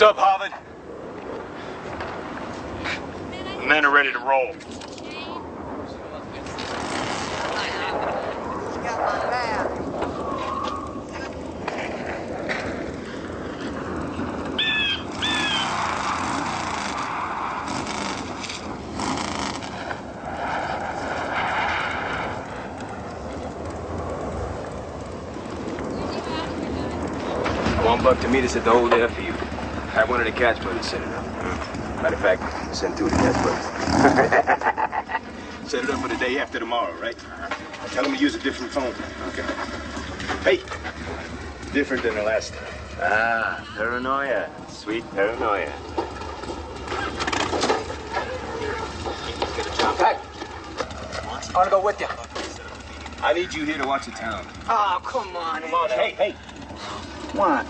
What's up, Harvard? The men are ready to roll. One buck to meet us at the old airfield. Had one of the Katz brothers set it up. Matter of fact, send two of the Katz brothers. set it up for the day after tomorrow, right? Tell them to use a different phone. Okay. Hey, different than the last time. Ah, paranoia. Sweet paranoia. Hey, I want to go with you. I need you here to watch the town. Oh, come on. Come on, hey, hey. What?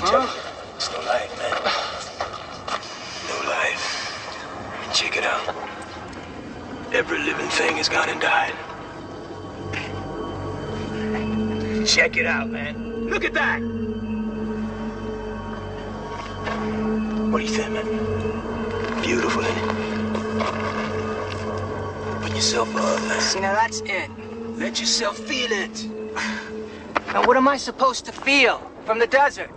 You. It's no life, man. No life. Check it out. Every living thing has gone and died. Check it out, man. Look at that. What do you think, man? Beautiful, ain't it? Put yourself up, man. See, now that's it. Let yourself feel it. Now, what am I supposed to feel from the desert?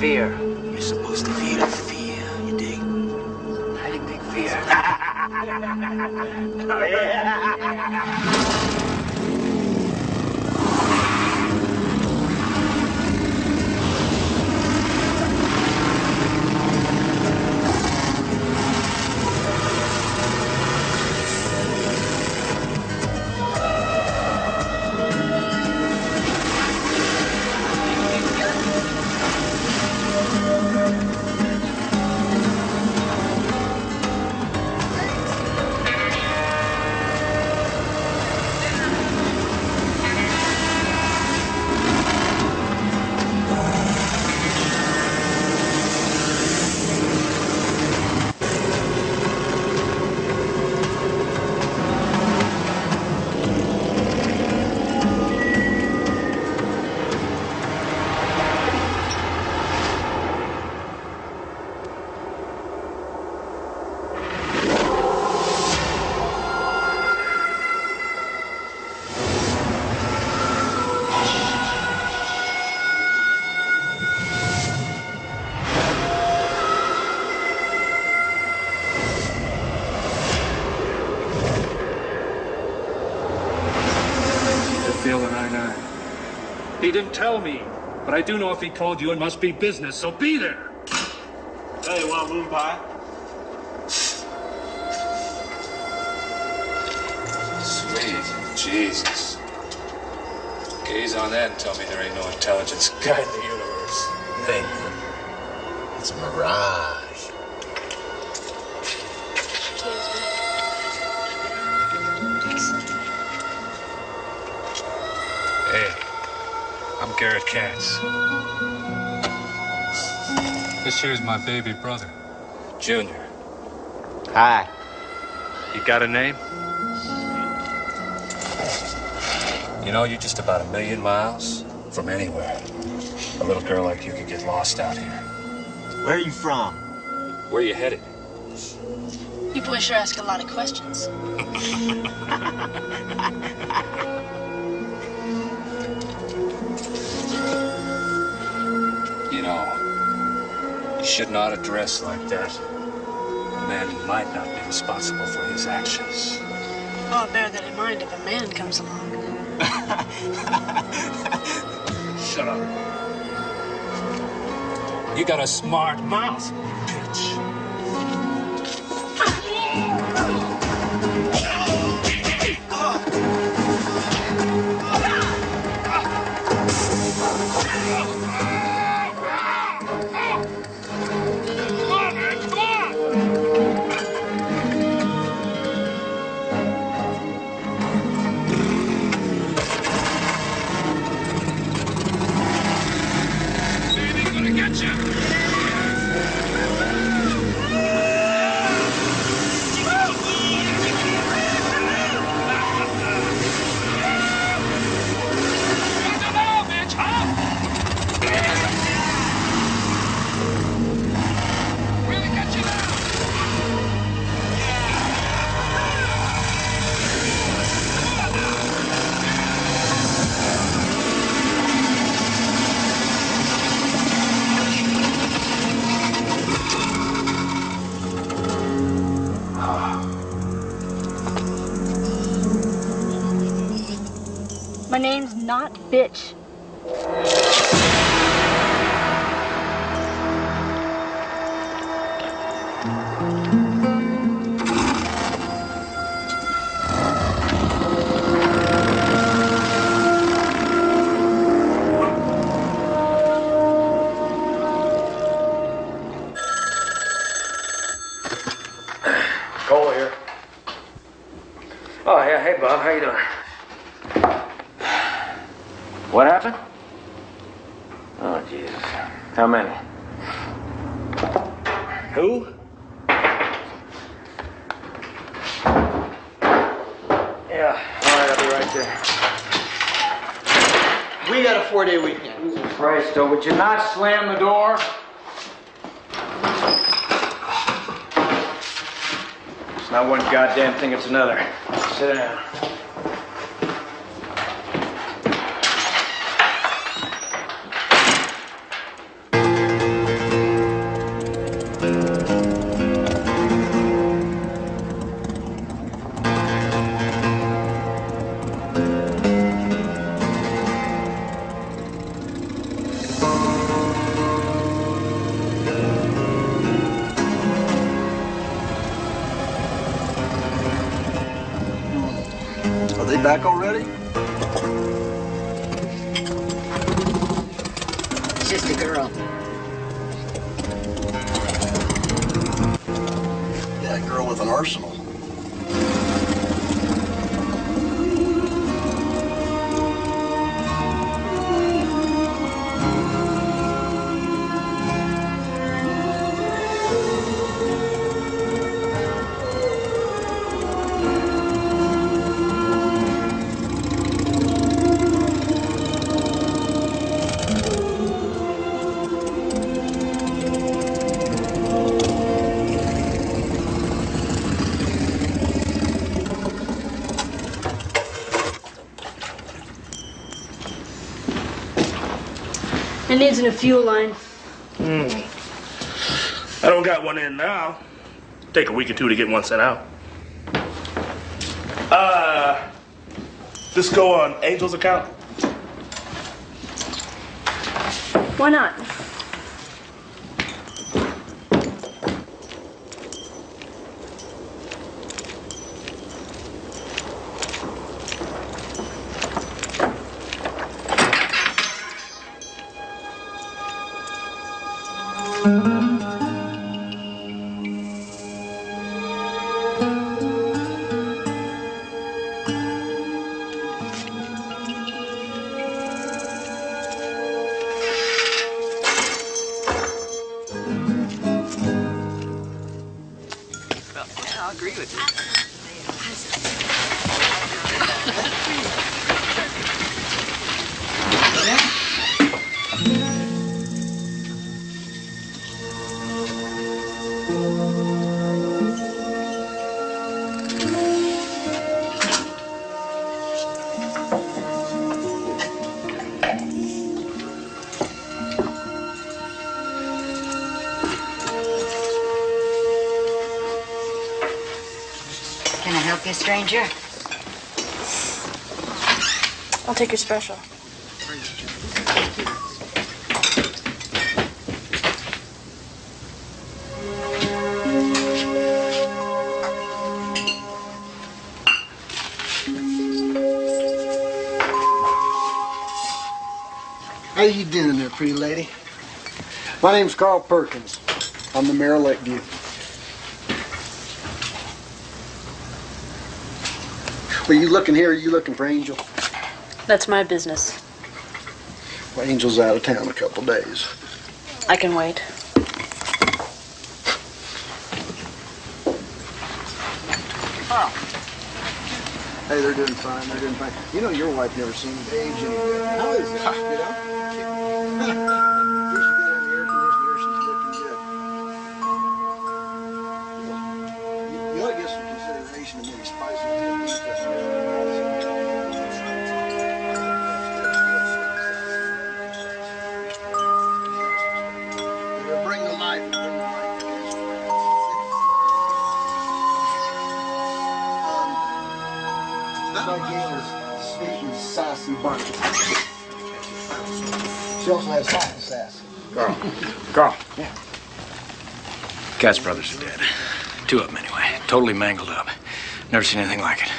Fear. You're supposed to feel fear, you dig? I didn't think fear. Oh, yeah. He didn't tell me, but I do know if he called you it must be business, so be there. Hey, want moon pie? Sweet Jesus. Gaze on that and tell me there ain't no intelligence guiding the universe. Thank you. It's a mirage. Garrett Katz. This here's my baby brother, Junior. Hi. You got a name? You know, you're just about a million miles from anywhere. A little girl like you could get lost out here. Where are you from? Where are you headed? You boys sure ask a lot of questions. You know, you should not address like that. A man who might not be responsible for his actions. Oh, bear that in mind if a man comes along. Shut up. You got a smart mouth, bitch. Back already? Needs in a fuel line. I don't got one in now. Take a week or two to get one sent out. Uh, this go on Angel's account. Why not? Special. How you doing there, pretty lady? My name's Carl Perkins. I'm the mayor of Lakeview. Well, you looking here? Are you looking for Angel? That's my business. Well, Angel's out of town a couple days. I can wait. Hey, they're doing fine. They're doing fine. You know, your wife never seemed to age any. How is it? You know? Katz brothers are dead. Two of them, anyway. Totally mangled up. Never seen anything like it.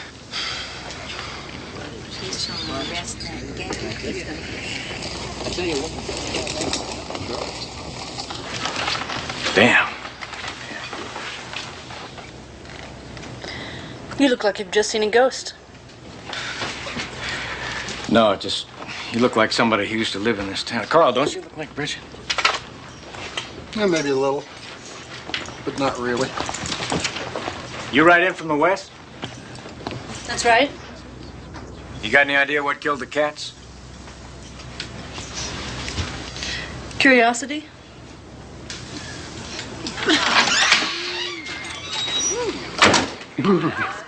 Damn. You look like you've just seen a ghost. No, just you look like somebody who used to live in this town. Carl, don't you look like Bridget? Yeah, maybe a little, but not really. You right in from the west? That's right. You got any idea what killed the cats? Curiosity?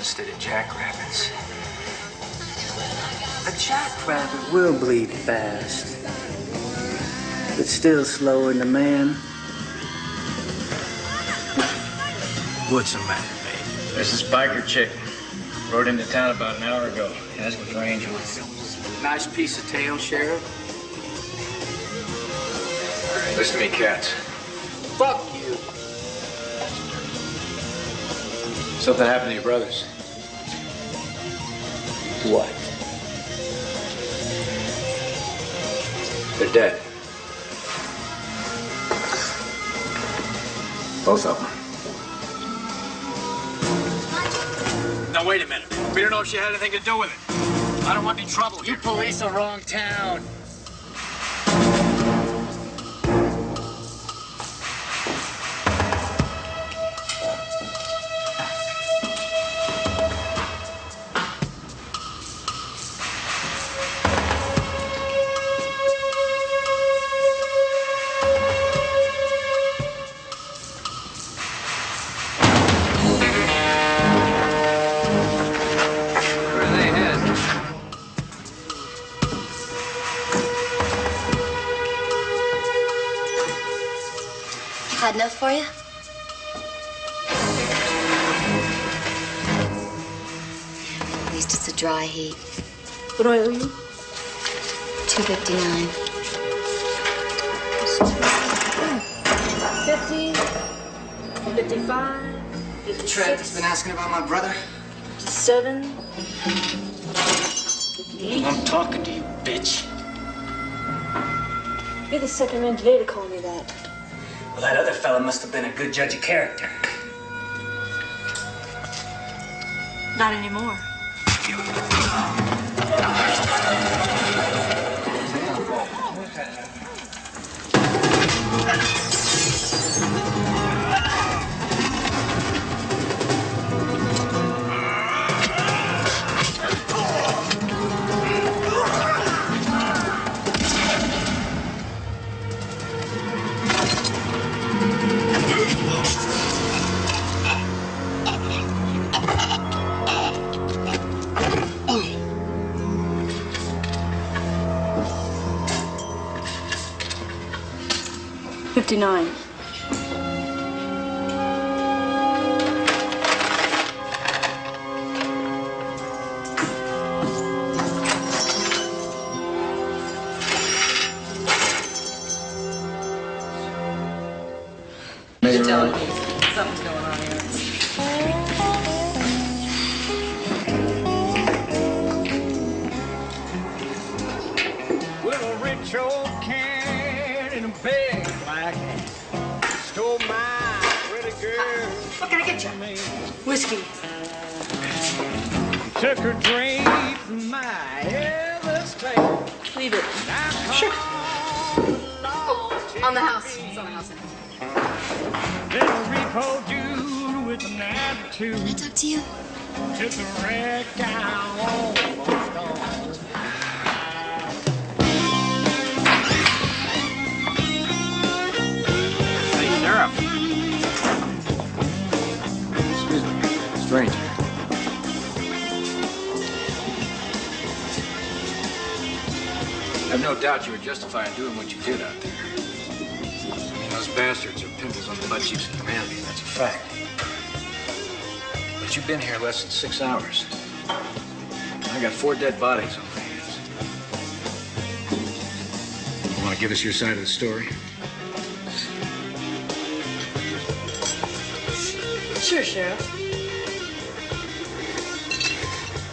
instead of jackrabbits. A jackrabbit will bleed fast, but still slower than a man. What's the matter, babe? This is biker chick. Rode into town about an hour ago. Asking for Angel. Nice piece of tail, Sheriff. Listen to me, Katz. Fuck Something happened to your brothers. What? They're dead. Both of them. Now, wait a minute. We don't know if she had anything to do with it. I don't want any trouble. You police the wrong town. What do I owe you? 259. 50, 55, The Trev has been asking about my brother. 7. Eight. I'm talking to you, bitch. You're the second man today to call me that. Well, that other fella must have been a good judge of character. Not anymore. Nine. Stole my pretty girl. What can I get you? Whiskey. Took her drink from my. Leave it. Sure. Oh, on the house. It's on the house. Little repo dude with an attitude. Can I talk to you? Took a wreck down me. I have no doubt you were justified in doing what you did out there. I mean, those bastards are pimples on the butt cheeks of humanity, that's a fact. But you've been here less than six hours. I got four dead bodies on my hands. You want to give us your side of the story? Sure, Sheriff.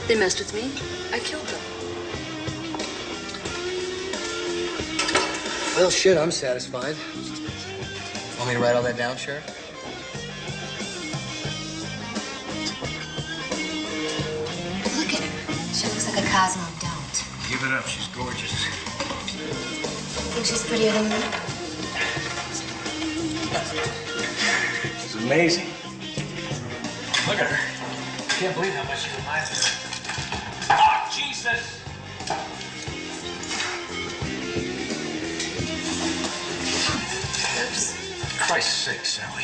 They messed with me. I killed them. Well, shit, I'm satisfied. Want me to write all that down, Sheriff? Look at her. She looks like a Cosmo don't. Give it up, she's gorgeous. Think she's prettier than me? She's amazing. Look at her. I Can't believe how much she reminds me. Oops. Christ's sake, Sally.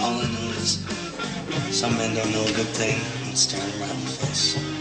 All I know is some men don't know a good thing and turn around the face.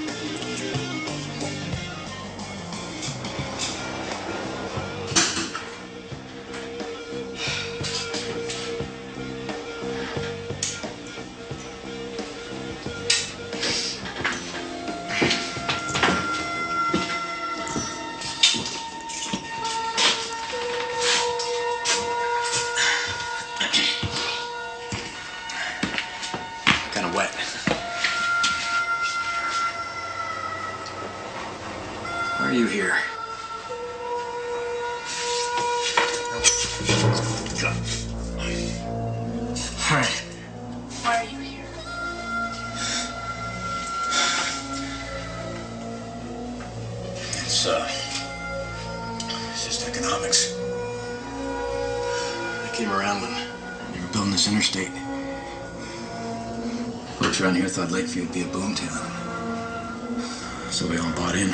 So we all bought in.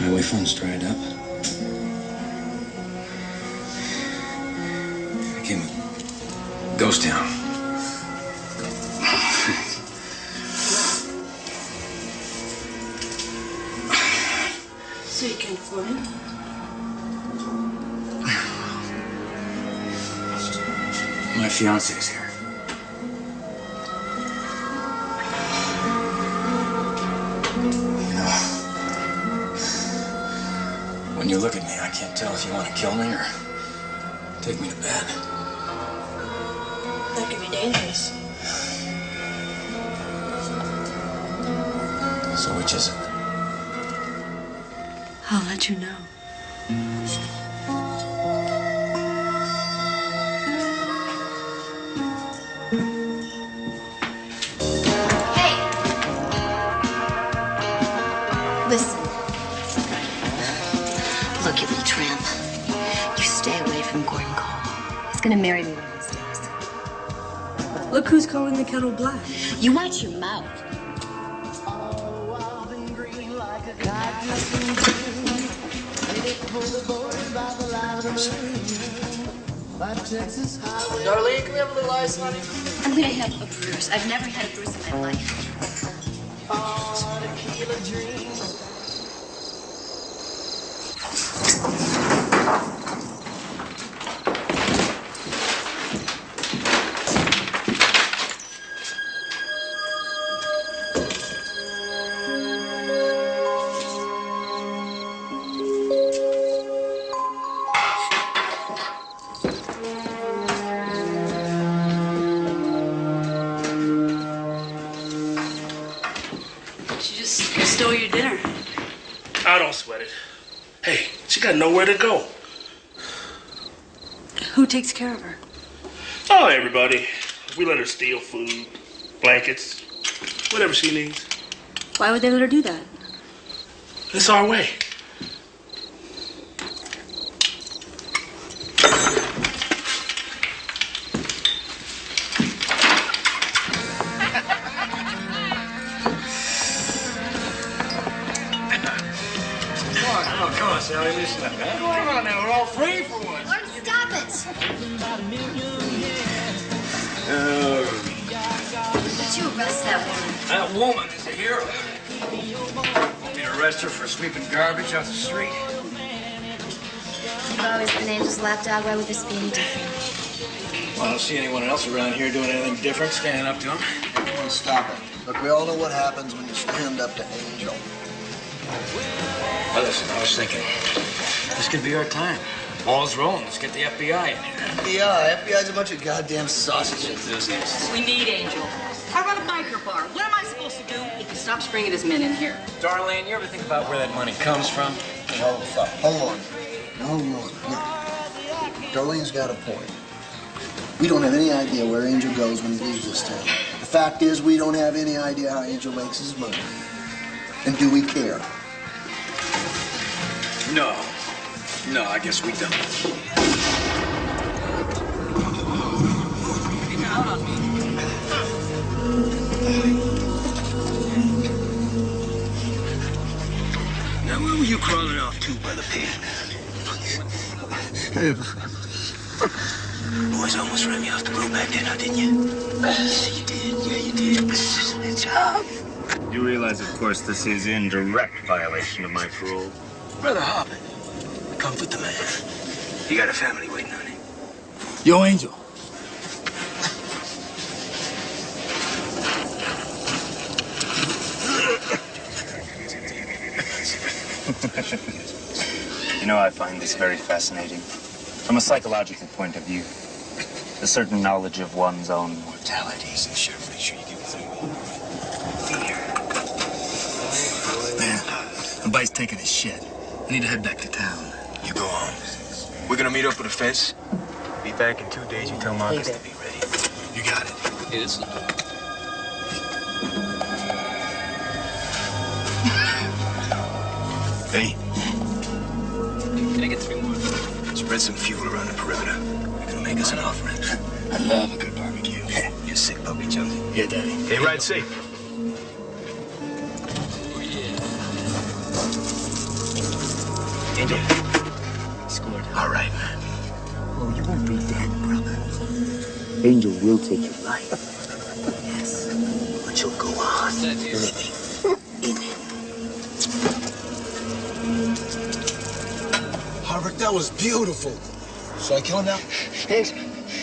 Highway funds dried up. Became a ghost town. So you came for him? My fiance's here. Kill me or take me to bed. That could be dangerous. So which is it? I'll let you know. Look who's calling the kettle black. You watch your mouth. Darlene, can we have a little ice, honey? I'm gonna have a bruise. I've never had a bruise in my life. Takes care of her? Oh, everybody. We let her steal food, blankets, whatever she needs. Why would they let her do that? It's our way. Lapdog. This be any different? Well, I don't see anyone else around here doing anything different, standing up to him. Hey, come on, stop it. Look, we all know what happens when you stand up to Angel. Well, listen, I was thinking, this could be our time. Ball's rolling. Let's get the FBI in here. FBI, FBI's a bunch of goddamn sausage enthusiasts. We need Angel. I run a biker bar. What am I supposed to do if he stops bringing his men in here? Darlene, you ever think about where that money comes from? Hold the fuck. Hold on. Hold on. Look, Darlene's got a point. We don't have any idea where Angel goes when he leaves this town. The fact is, we don't have any idea how Angel makes his money. And do we care? No. No, I guess we don't. Now, where were you crawling off to, Brother Pig? Boys almost ran me off the road back then, now didn't you? Yeah, you did. Yeah, you did. Good job. You realize, of course, this is in direct violation of my parole. Brother Hoppin, comfort the man. You got a family waiting on him. Yo, Angel. You know, I find this very fascinating. From a psychological point of view, a certain knowledge of one's own mortality. Sure, make sure you give it some Man, the bite's taking a shit. I need to head back to town. You go on. We're gonna meet up with the fence. Be back in two days. You tell Marcus to be ready. You got it. Yes. Hey, Can I get three more? Spread some fuel around the perimeter. You're gonna make us an offering. I love a good barbecue. You're sick puppy, Jonesy. Yeah, Daddy. Hey, ride safe. Angel. Scored. All right, man. Oh, you won't be dead, brother. Angel will take your life. Yes. But you'll go on living Harvard, that was beautiful. Should I kill him now? Angel,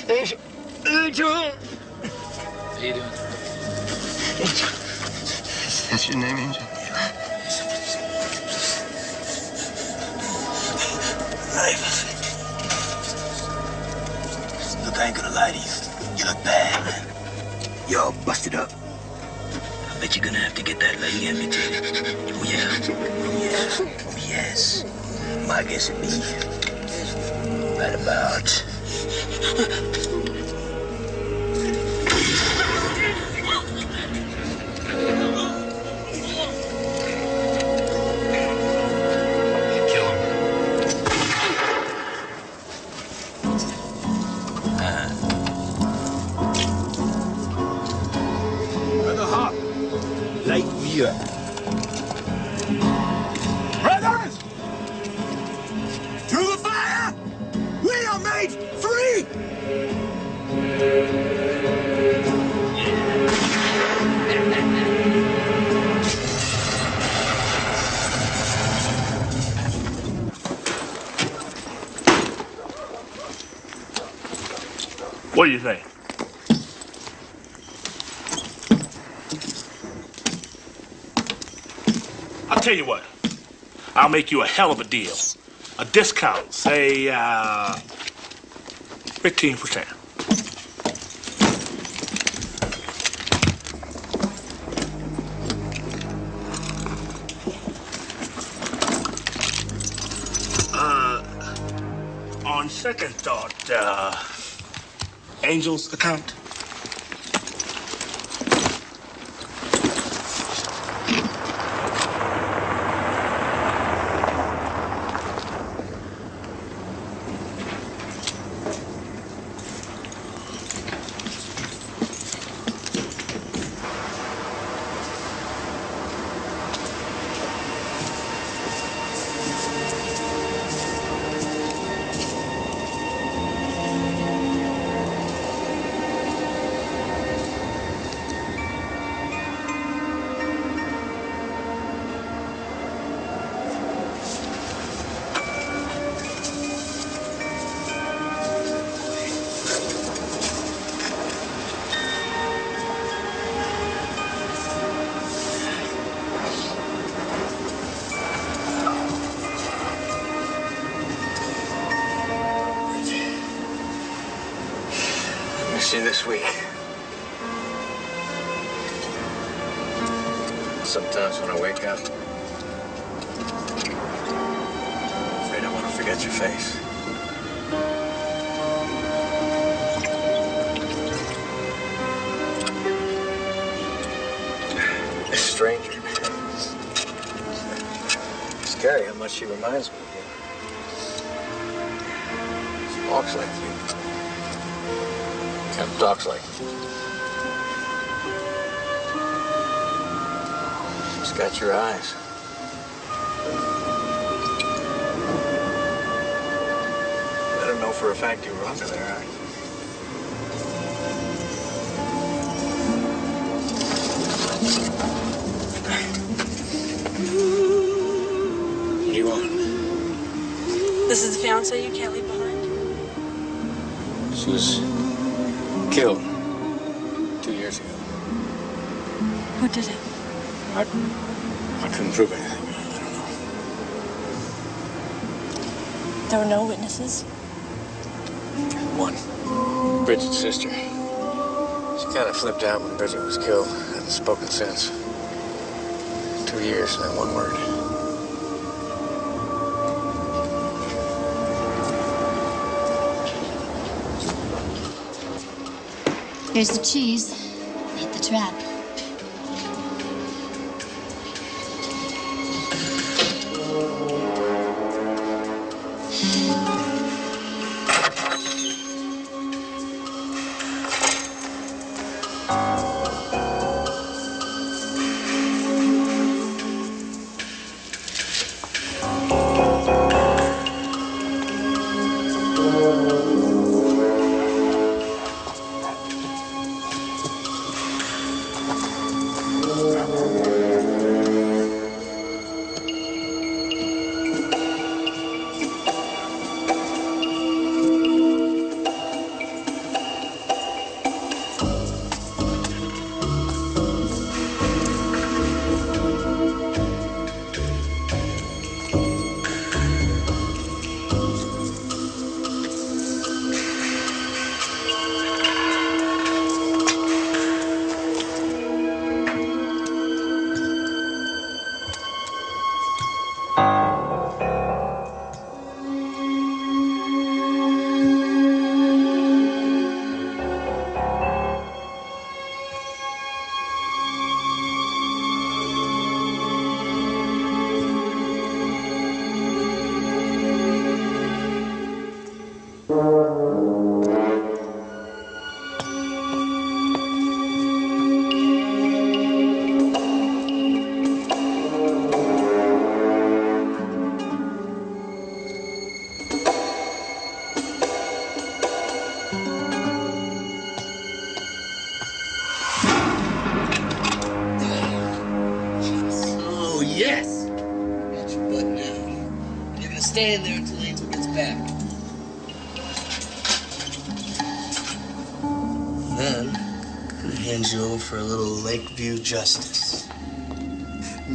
Angel, Angel. How you doing? Angel. That's your name, Angel? Life. Look, I ain't gonna lie to you. You look bad, man. You're all busted up. I bet you're gonna have to get that leg amputated. Oh, yeah. Oh, yeah. Oh, yes. My guess would be right about. make you a hell of a deal. A discount, say, uh, 15%. Uh, on second thought, uh, Angel's account? Your eyes. Better know for a fact you were under there, huh? What do you want? This is the fiance you can't leave behind. She was killed two years ago. Who did it? I, I couldn't prove anything. There were no witnesses. One, Bridget's sister. She kind of flipped out when Bridget was killed. Hasn't spoken since. Two years, not one word. Here's the cheese. Hit the trap.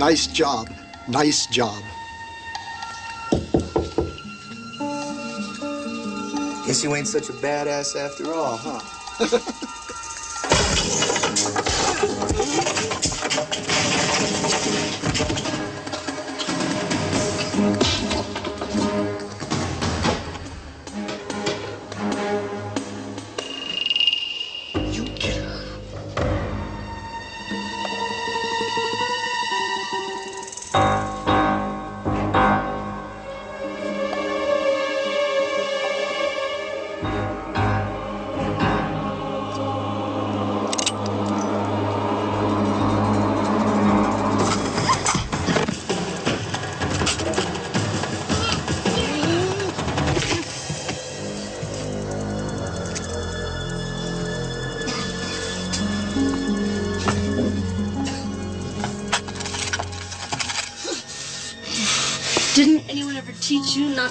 Nice job. Nice job. Guess you ain't such a badass after all, huh?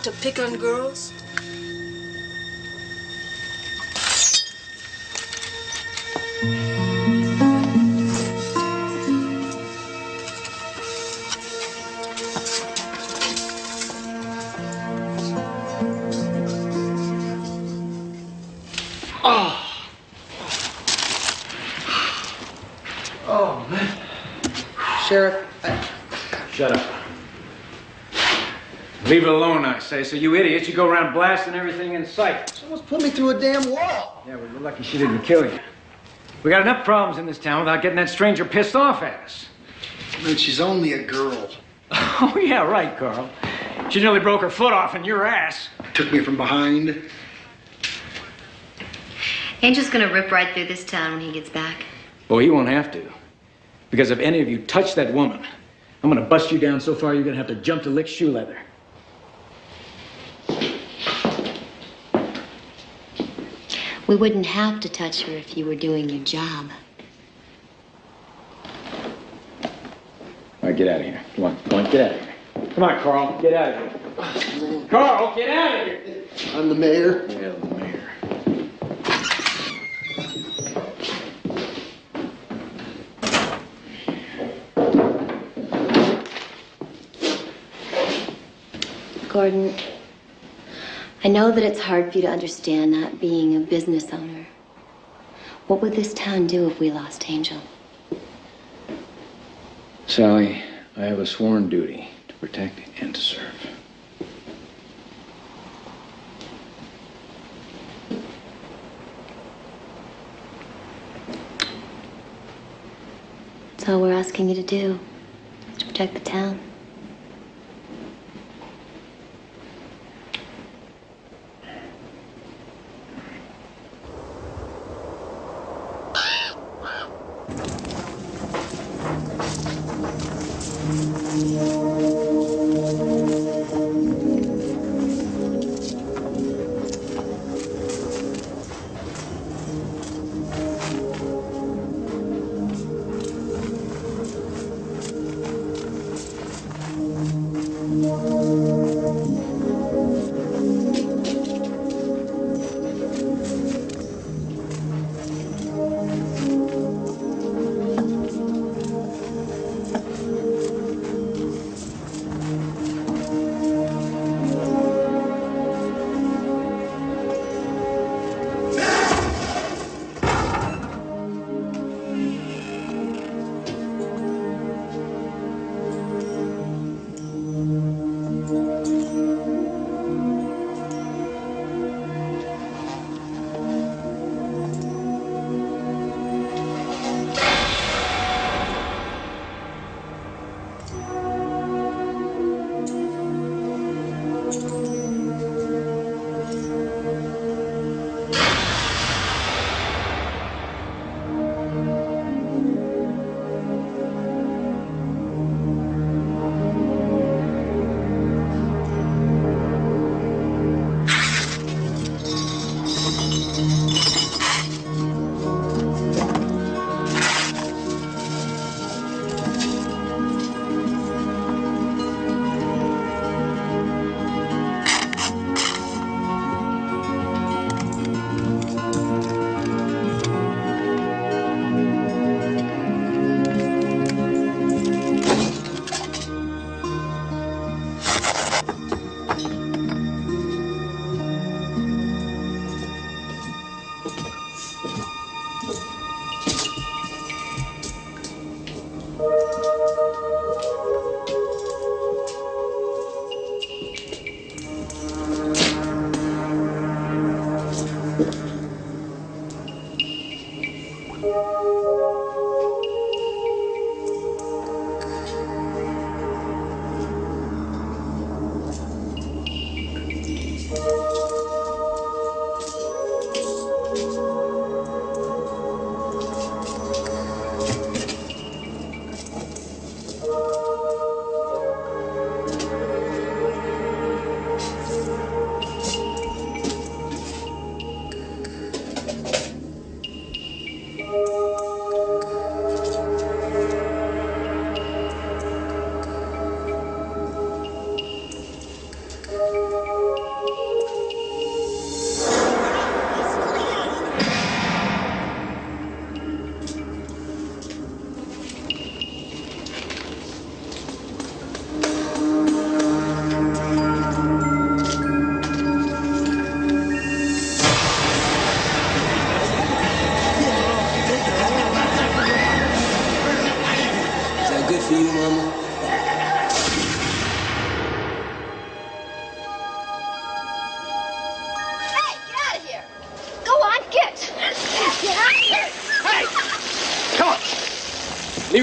to pick on girls? Say. So you idiots, you go around blasting everything in sight. Almost put me through a damn wall. Yeah, well, you're lucky she didn't kill you. We got enough problems in this town without getting that stranger pissed off at us. Man, she's only a girl. Oh, yeah, right, Carl. She nearly broke her foot off in your ass. Took me from behind. Angel's gonna rip right through this town when he gets back. Well, he won't have to. Because if any of you touch that woman, I'm gonna bust you down so far you're gonna have to jump to lick shoe leather. We wouldn't have to touch her if you were doing your job. All right, get out of here. Come on, come on, get out of here. Come on, Carl, get out of here. Carl, get out of here. I'm the mayor. Yeah, the mayor. Gordon, I know that it's hard for you to understand not being a business owner. What would this town do if we lost Angel? Sally, I have a sworn duty to protect and to serve. That's all we're asking you to do, is to protect the town.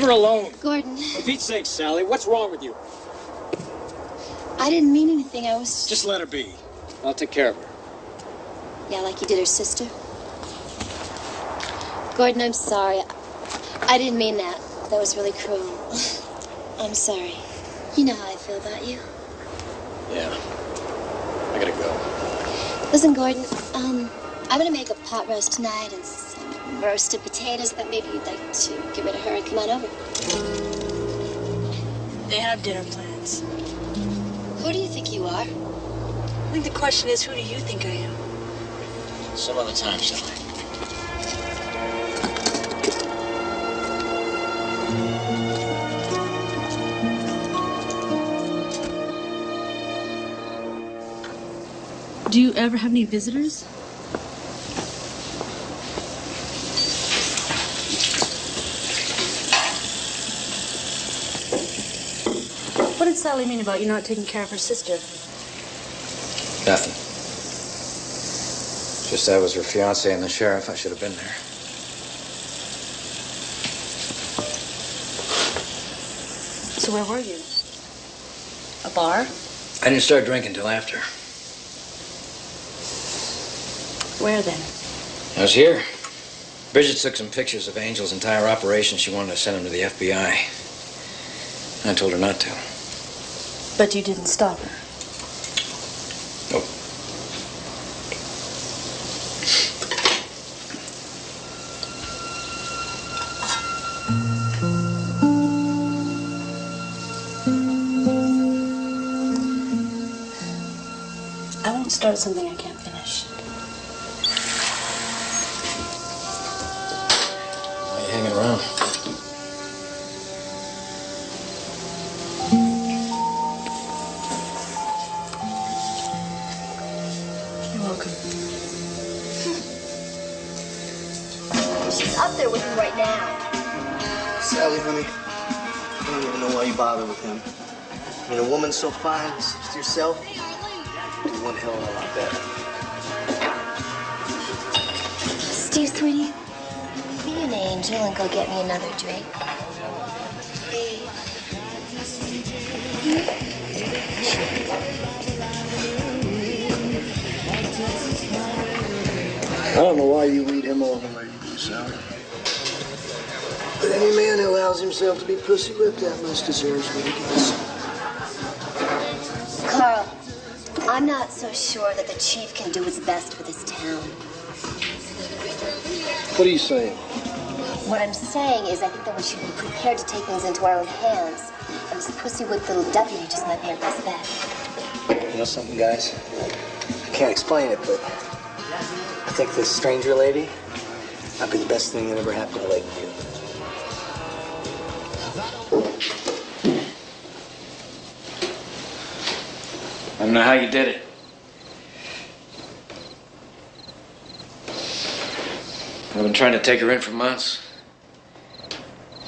Leave her alone. Gordon, For Pete's sake, Sally, what's wrong with you? I didn't mean anything. I was Just let her be. I'll take care of her. Yeah, like you did her sister. Gordon, I'm sorry. I didn't mean that. That was really cruel. I'm sorry. You know how I feel about you. Yeah. I gotta go. Listen, Gordon, um, I'm gonna make a pot roast tonight and roasted potatoes. But maybe you'd like to get rid of her and come on over. They have dinner plans. Who do you think you are? I think the question is, who do you think I am? Some other time, Sally. Do you ever have any visitors? Sally mean about you not taking care of her sister? Nothing. Just I was her fiance and the sheriff. I should have been there. So where were you? A bar? I didn't start drinking till after. Where then? I was here. Bridget took some pictures of Angel's entire operation. She wanted to send them to the FBI. I told her not to. But you didn't stop her. Sally, honey, I don't even know why you bother with him. I mean, a woman so fine, such as yourself, do one hell of a lot better. Steve, sweetie, be an angel and go get me another drink. I don't know why you lead him on the But any man who allows himself to be pussy whipped that much deserves what he gets. Carl, I'm not so sure that the chief can do his best with his town. What are you saying? What I'm saying is I think that we should be prepared to take things into our own hands. And this pussy-whipped little deputy just might be our best bet. You know something, guys? I can't explain it, but I think this stranger lady might be the best thing that ever happened to Lakeview. I don't know how you did it. I've been trying to take her in for months.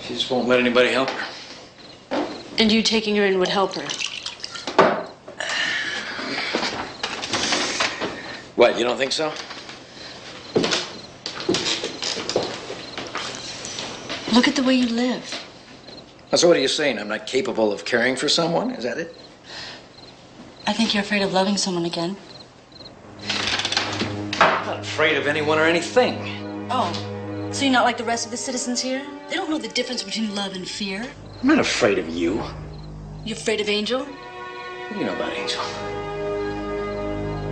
She just won't let anybody help her. And you taking her in would help her. What, you don't think so? Look at the way you live. So what are you saying? I'm not capable of caring for someone? Is that it? I think you're afraid of loving someone again. I'm not afraid of anyone or anything. Oh, so you're not like the rest of the citizens here? They don't know the difference between love and fear. I'm not afraid of you. You're afraid of Angel? What do you know about Angel?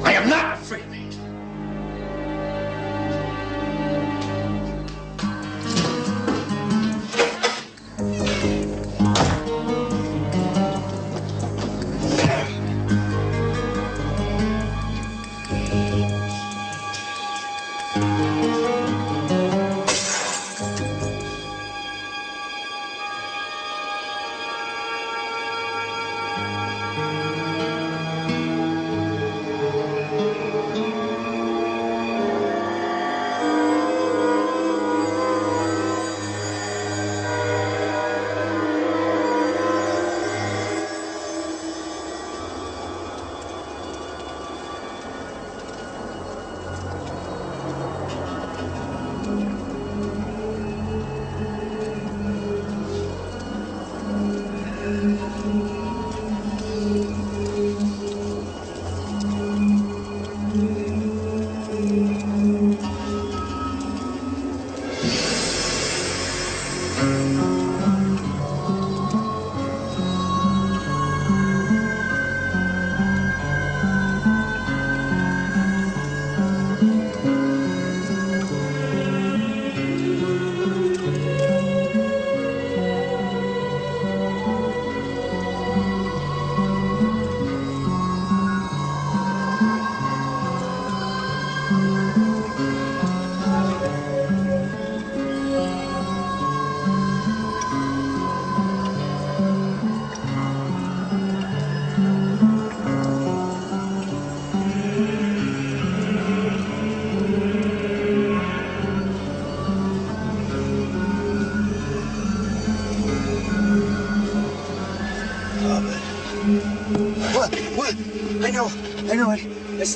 I am not afraid of Angel. Thank you.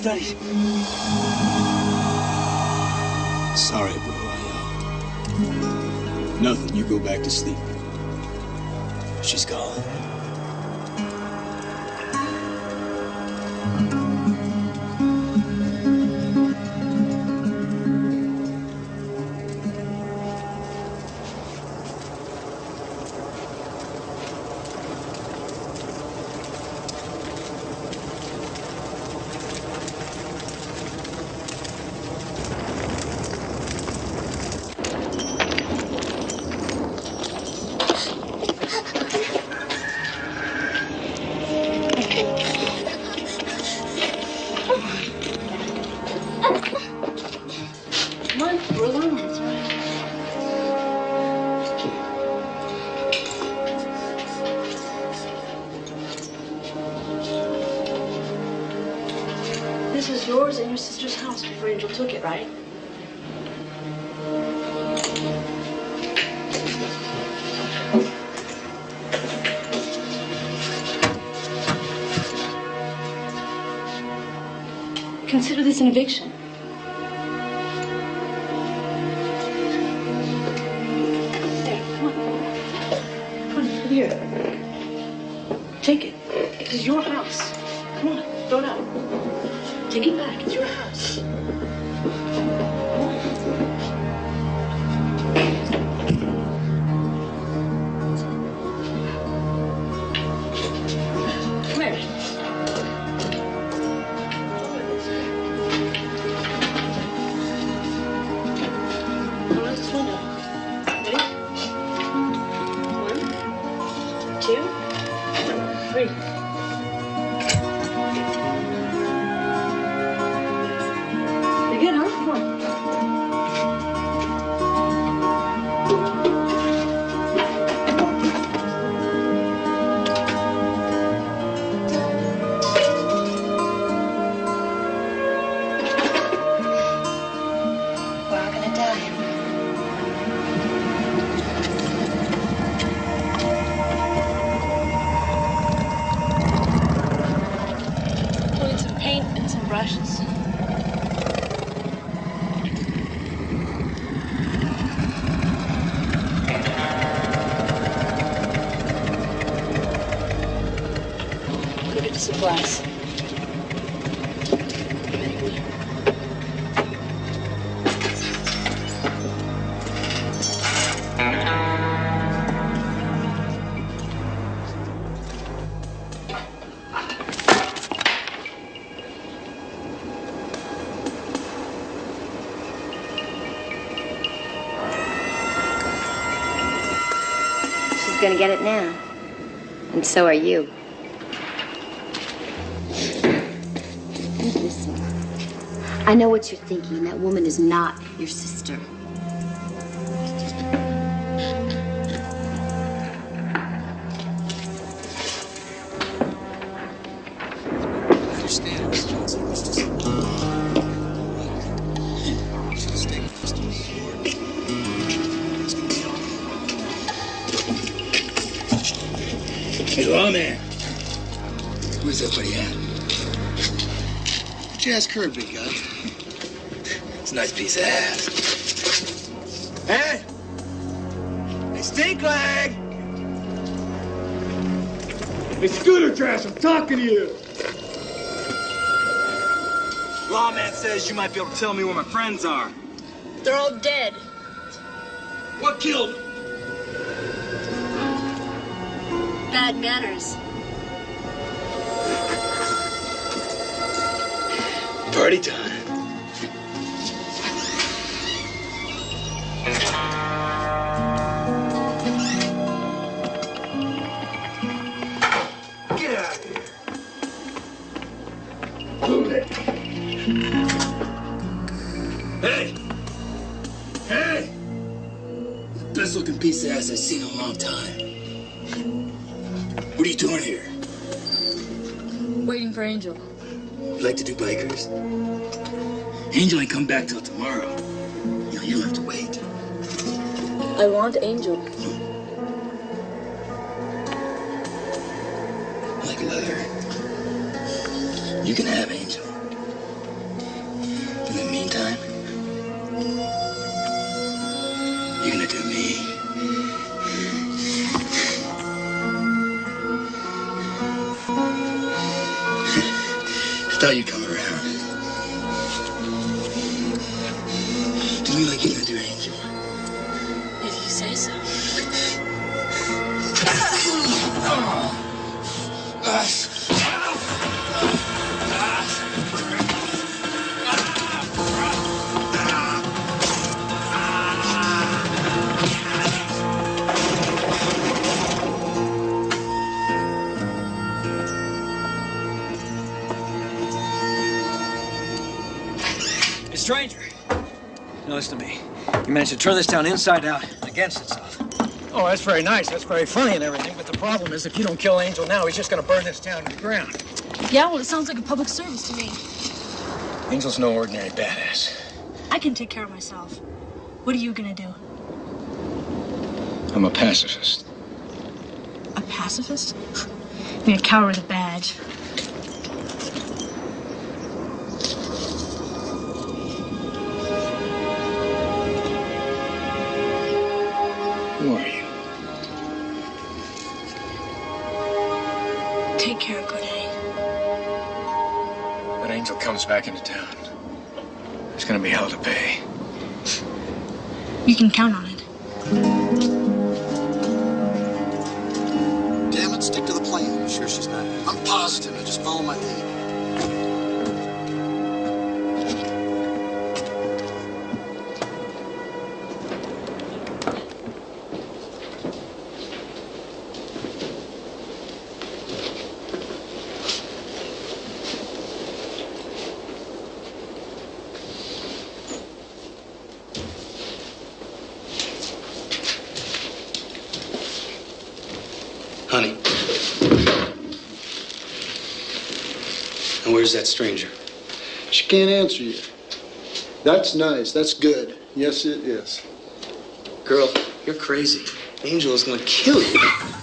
studies. Sorry, bro. I, uh, nothing. You go back to sleep. She's gone. conviction. gonna get it now. And so are you. Listen, I know what you're thinking. That woman is not your sister. sure. It's a nice piece of ass. Hey! Hey, stink leg! Hey, Scooter Trash, I'm talking to you! Lawman says you might be able to tell me where my friends are. They're all dead. What killed? them? Bad manners. Can have Angel. In the meantime, you're gonna do me. Thought turn this town inside out against itself. Oh, that's very nice. That's very funny and everything. But the problem is, if you don't kill Angel now, he's just going to burn this town to the ground. Yeah, well, it sounds like a public service to me. Angel's no ordinary badass. I can take care of myself. What are you gonna do? I'm a pacifist. A pacifist? You're a coward with a badge. Back into town, there's to be hell to pay. You can count on that stranger? She can't answer you. That's nice. That's good. Yes, it is. Girl, you're crazy. Angel is gonna kill you.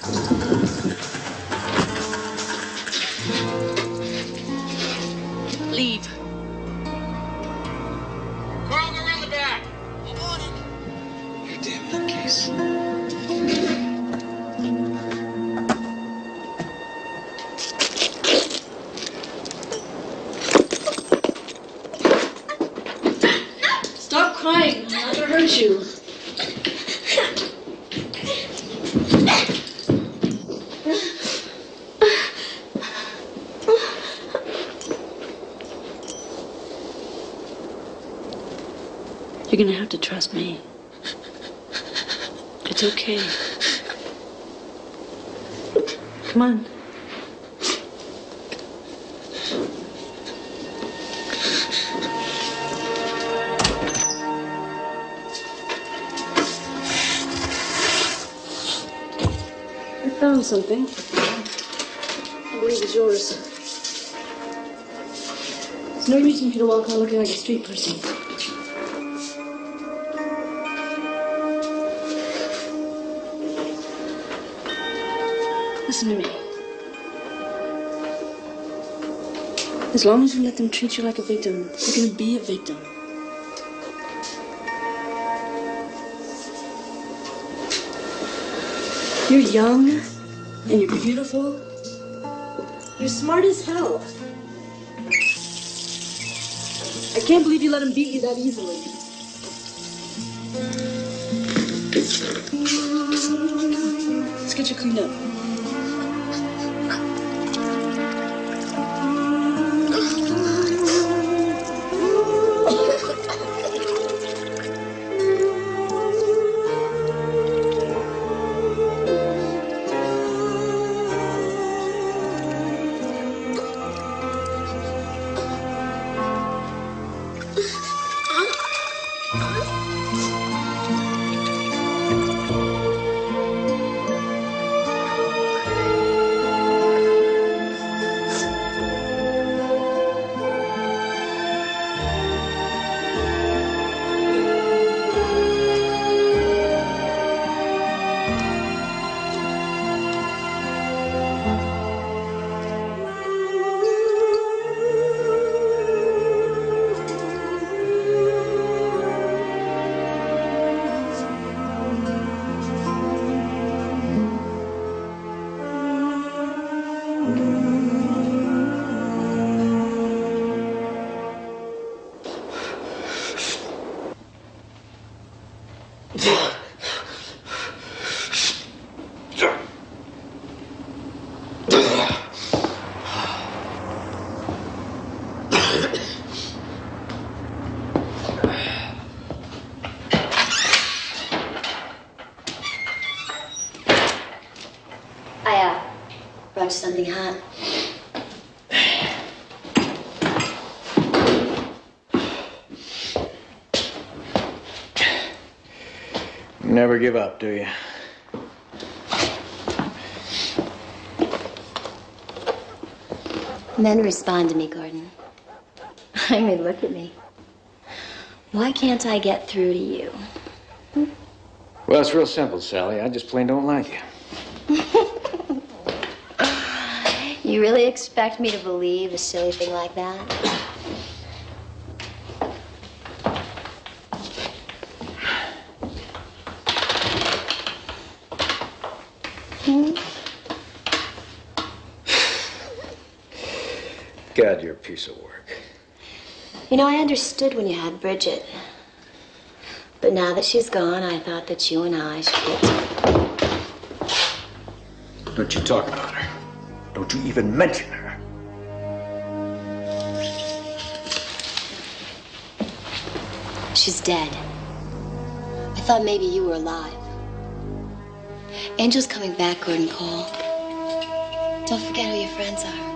You're gonna have to trust me. It's okay. Come on. I found something. I believe it's yours. There's no reason for you to walk around looking like a street person. Listen to me. As long as you let them treat you like a victim, you're gonna be a victim. You're young and you're beautiful. You're smart as hell. I can't believe you let him beat you that easily. Let's get you cleaned up. Something hot? You never give up, do you? Men respond to me, Gordon. I mean, look at me. Why can't I get through to you? Well, it's real simple, Sally. I just plain don't like you. You really expect me to believe a silly thing like that? Hmm? God, you're a piece of work. You know, I understood when you had Bridget. But now that she's gone, I thought that you and I should get. Don't you talk about her. Don't you even mention her. She's dead. I thought maybe you were alive. Angel's coming back, Gordon Cole. Don't forget who your friends are.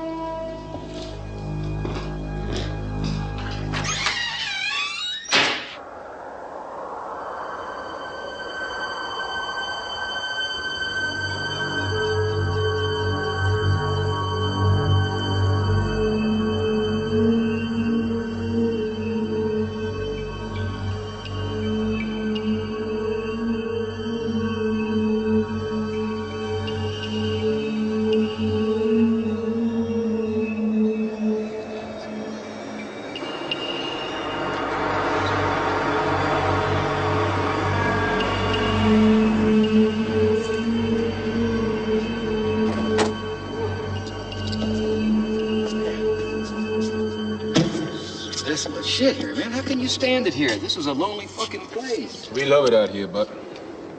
Stand it here? This is a lonely fucking place. We love it out here, but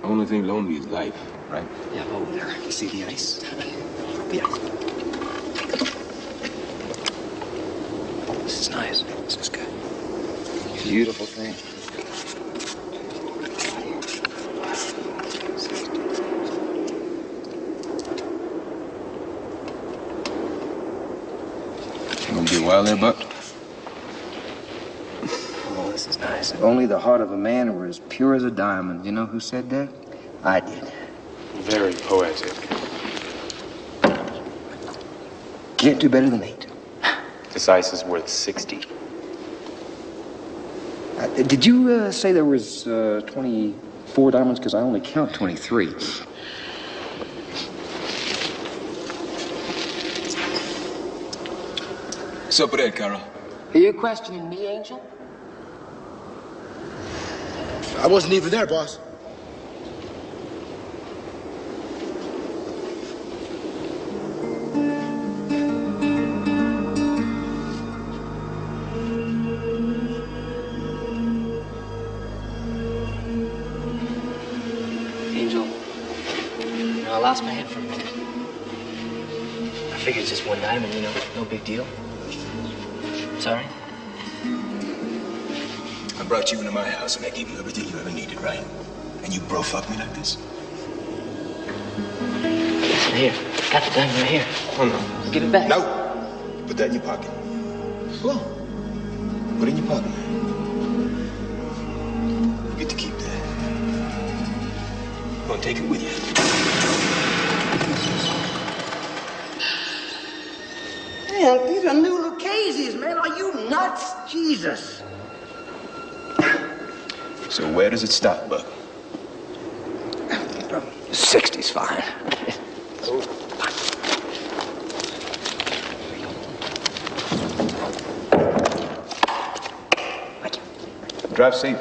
only thing lonely is life, right? Yeah, over there. You see the ice? Yeah. This is nice. This is good. Beautiful thing. You gonna wild there, Buck? Oh, this is nice. If only the heart of a man were as pure as a diamond. You know who said that? I did. Very poetic. Can't do better than eight. This ice is worth 60. Uh, did you uh, say there was uh, 24 diamonds? Because I only count 23. What's up with that, Carol? Are you questioning me, Angel? I wasn't even there, boss. Angel, you I lost my head for a minute. I figured it's just one diamond, you know, no big deal. Sorry? I brought you into my house and I gave you everything you ever needed, right? And you bro fuck me like this? Listen, here. Got the diamond right here. Oh, no. Give it back. No! Put that in your pocket. Go on. Put it in your pocket. You get to keep that. Go and take it with you. Man, these are new Lucchese's, man. Are you nuts? Jesus. So where does it stop, Buck? 60's fine. Drive safe.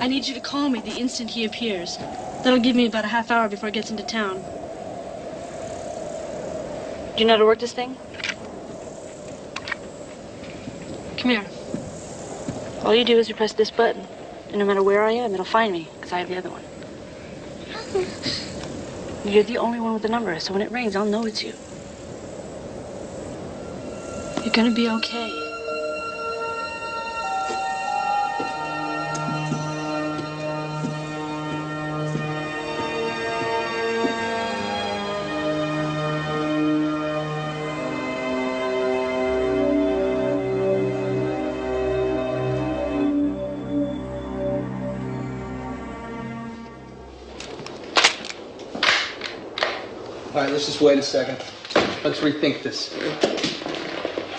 I need you to call me the instant he appears. That'll give me about a half hour before it gets into town. Do you know how to work this thing? Come here. All you do is you press this button, and no matter where I am, it'll find me, because I have the other one. You're the only one with the number, so when it rings, I'll know it's you. You're gonna be okay. Just wait a second. Let's rethink this.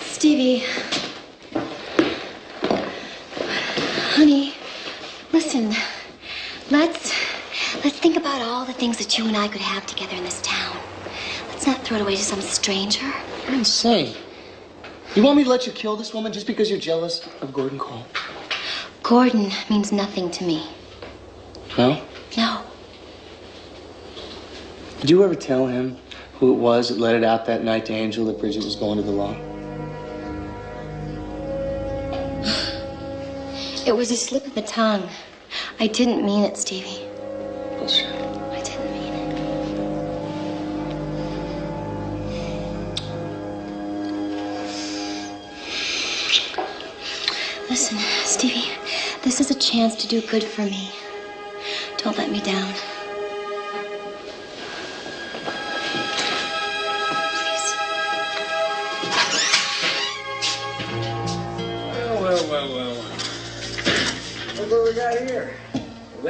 Stevie. Honey, listen. Let's let's think about all the things that you and I could have together in this town. Let's not throw it away to some stranger. You're insane. You want me to let you kill this woman just because you're jealous of Gordon Cole? Gordon means nothing to me. No? No. Did you ever tell him who it was that let it out that night to Angel that Bridget was going to the law? It was a slip of the tongue. I didn't mean it, Stevie. Bullshit. I didn't mean it. Listen, Stevie, this is a chance to do good for me. Don't let me down.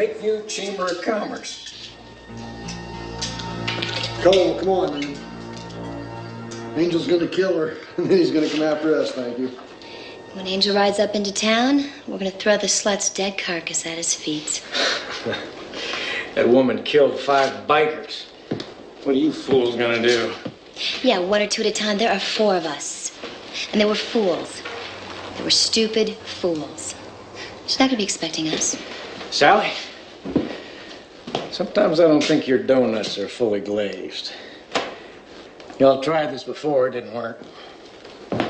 Lakeview Chamber of Commerce. Cole, come on, man. Angel's gonna kill her, and then he's gonna come after us, thank you. When Angel rides up into town, we're gonna throw the slut's dead carcass at his feet. That woman killed five bikers. What are you fools gonna do? Yeah, one or two at a time. There are four of us. And they were fools. They were stupid fools. She's not gonna be expecting us. Sally? Sometimes I don't think your donuts are fully glazed. Y'all tried this before, it didn't work.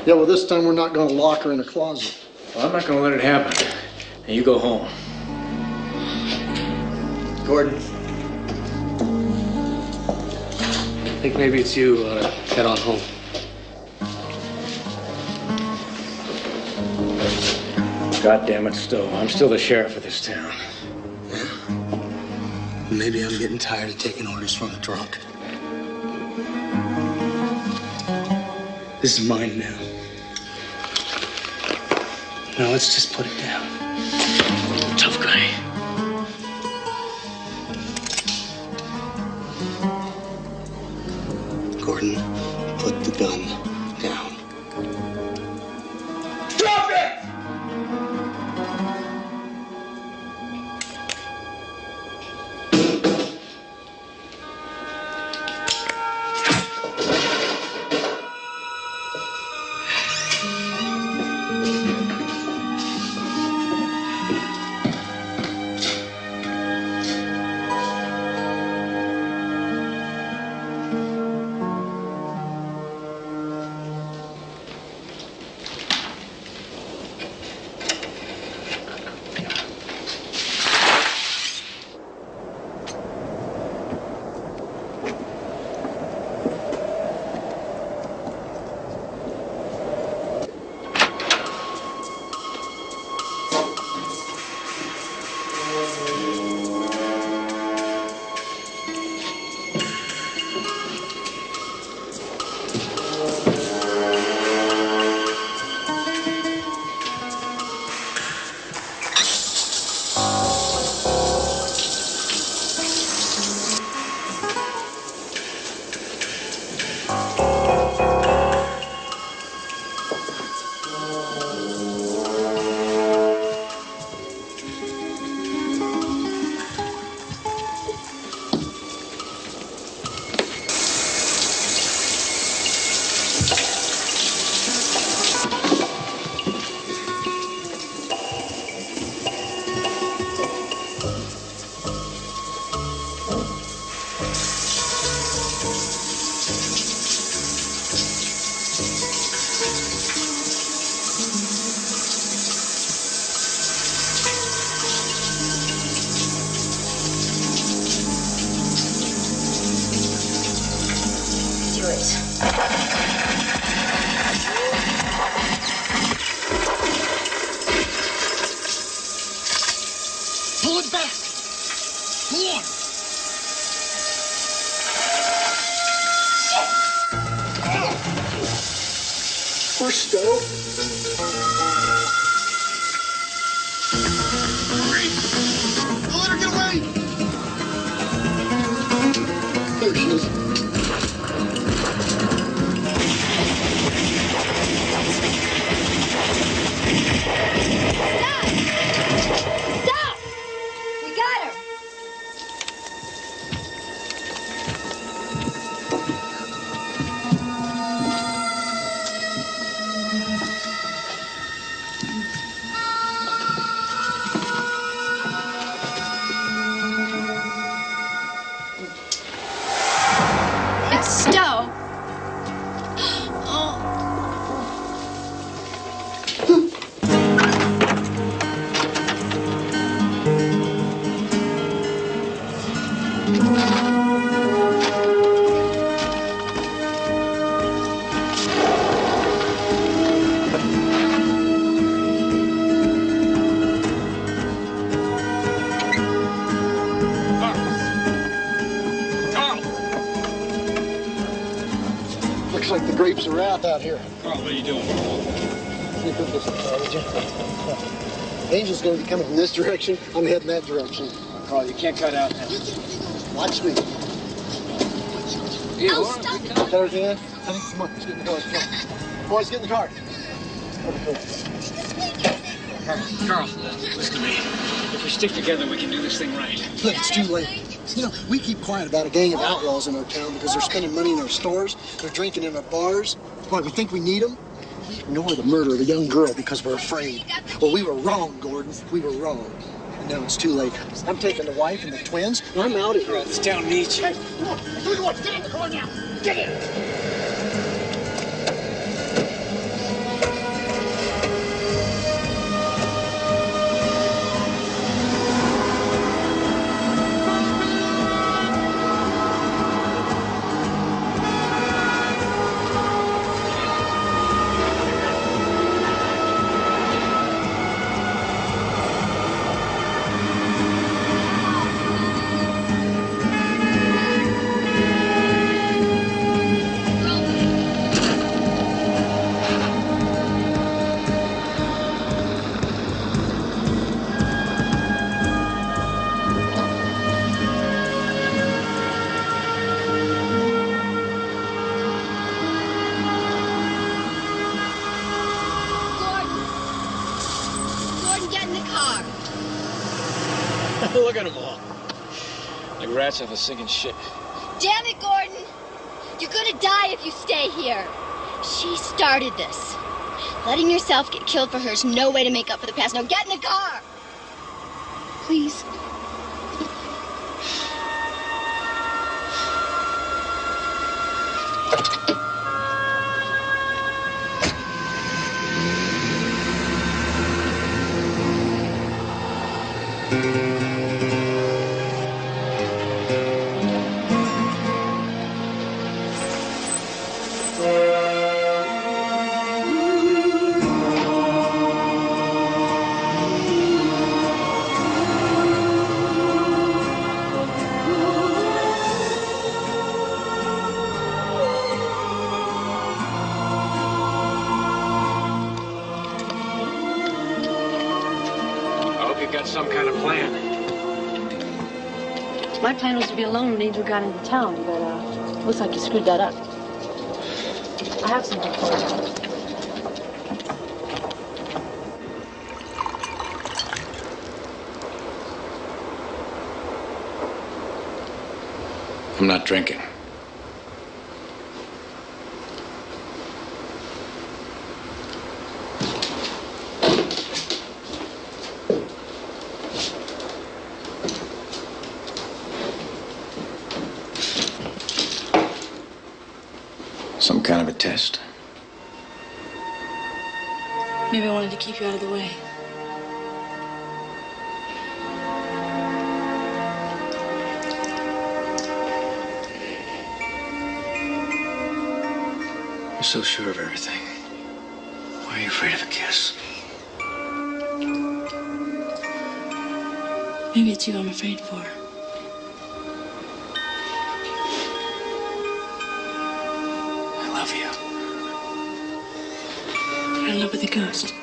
Yeah, well, this time we're not gonna lock her in a closet. Well, I'm not gonna let it happen. And you go home. Gordon. I think maybe it's you ought to head on home. God damn it, Stowe. I'm still the sheriff of this town. Maybe I'm getting tired of taking orders from a drunk. This is mine now. Now let's just put it down. Tough guy. Grapes of wrath out here. Carl, what are you doing? Sneak up this car, would you? Angel's gonna be coming from this direction. I'm heading that direction. Carl, you can't cut out now. Watch me. Yeah, Oh, all right, stop we it. can- Tell her, Honey, come on, let's get in the car. Come on. Boys, get in the car. Carl, listen to me. If we stick together, we can do this thing right. Look, it's too late. You know, we keep quiet about a gang of outlaws in our town because they're spending money in our stores, they're drinking in our bars. What, we think we need them? We ignore the murder of a young girl because we're afraid. Well, we were wrong, Gordon. We were wrong. And now it's too late. I'm taking the wife and the twins, and I'm out of here. This town needs you. Hey, come on. Through the woods. Get in the car now. Get in. Off a sinking ship. Damn it, Gordon! You're gonna die if you stay here. She started this. Letting yourself get killed for her is no way to make up for the past. Now get in the car! That up. I have something for you. I'm not drinking. Some kind of a test. Maybe I wanted to keep you out of the way. You're so sure of everything. Why are you afraid of a kiss? Maybe it's you I'm afraid for. I love you. You're in love with a ghost.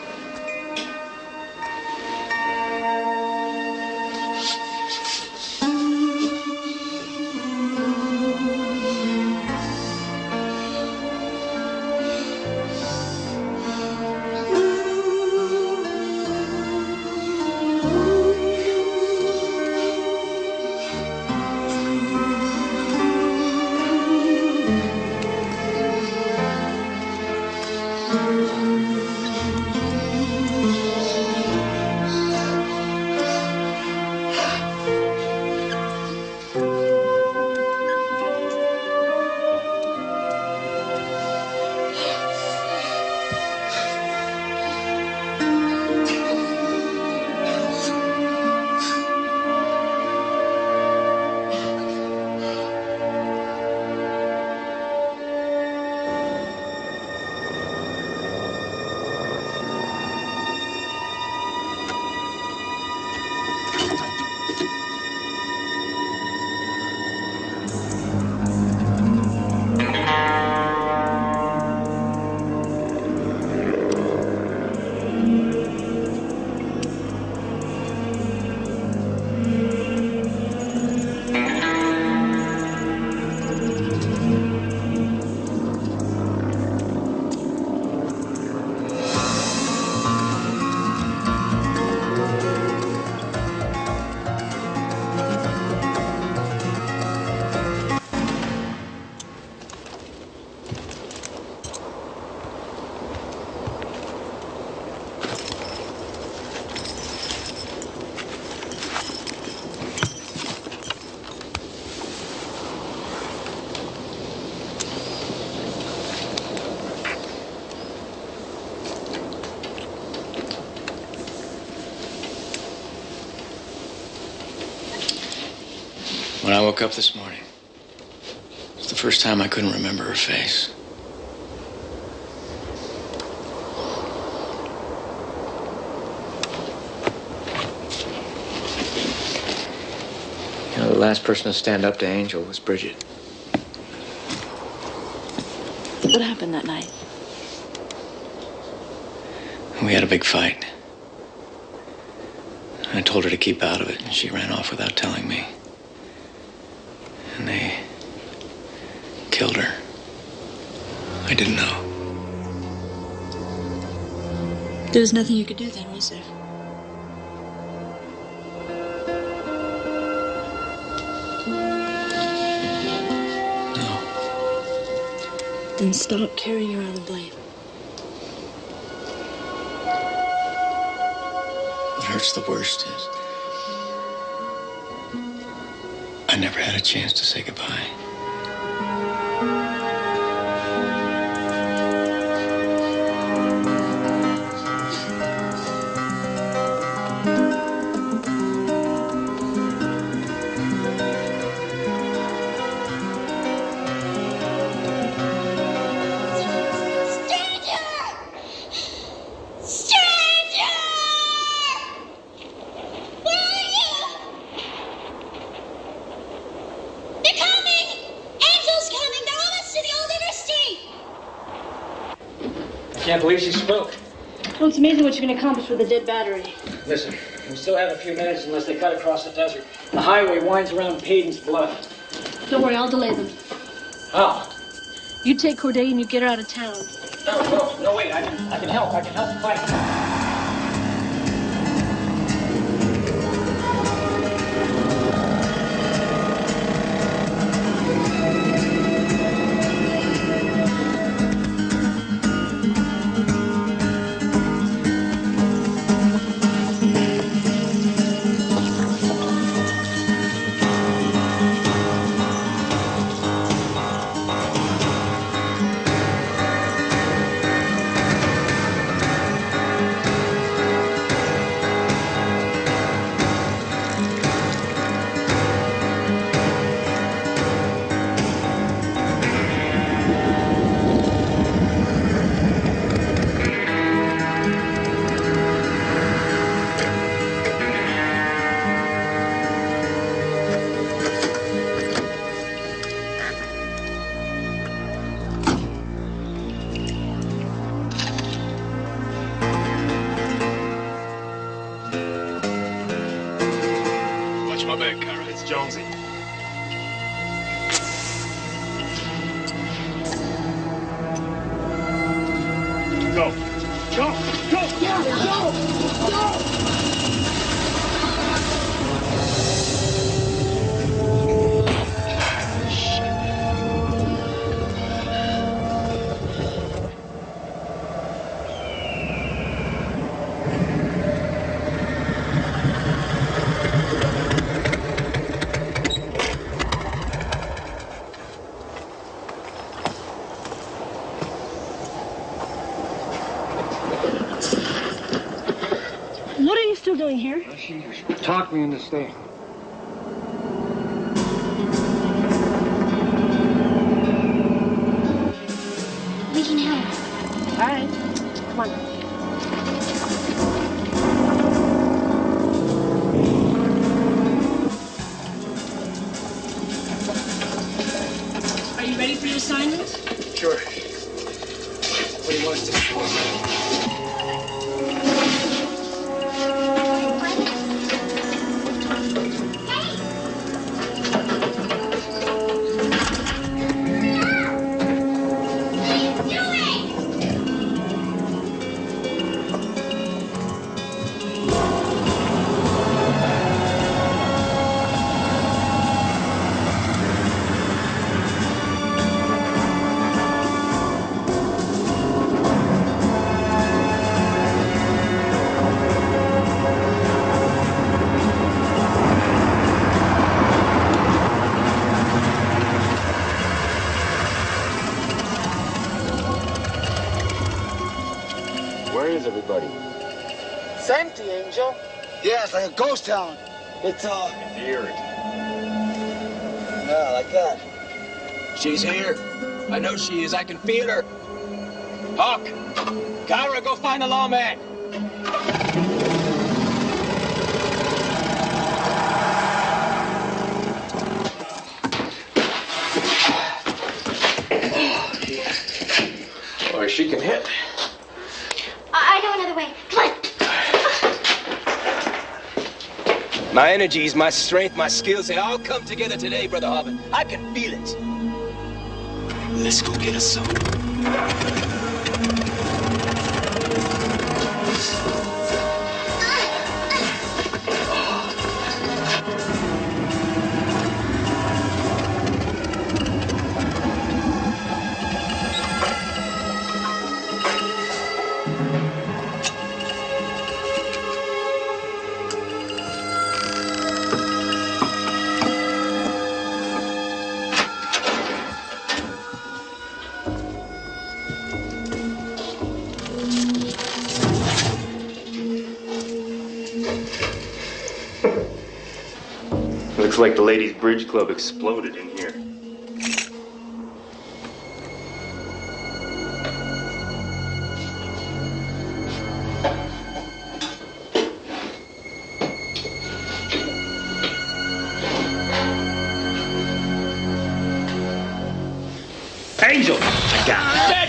Woke up this morning, it's the first time I couldn't remember her face. You know, the last person to stand up to Angel was Bridget. What happened that night? We had a big fight. I told her to keep out of it, and she ran off without telling me. And they killed her. I didn't know. There was nothing you could do then, was there? No. Then stop carrying around the blame. What hurts the worst is I never had a chance to say goodbye. Can accomplish with a dead battery. Listen, we still have a few minutes unless they cut across the desert. The highway winds around Payton's bluff. Don't worry, I'll delay them. How? You take Corday and you get her out of town. No, no, no, wait. I can, I can help. I can help fight. Doing here? Talked me into staying. Ghost town. It's, uh... Eerie. Yeah, like that. She's here. I know she is. I can feel her. Hawk! Kyra, go find the lawman! Boy, she can hit. I, I know another way. Come on. My energies, my strength, my skills, they all come together today, Brother Hobbit. I can feel it. Let's go get us some. Bridge club exploded in here. Angel! I got it.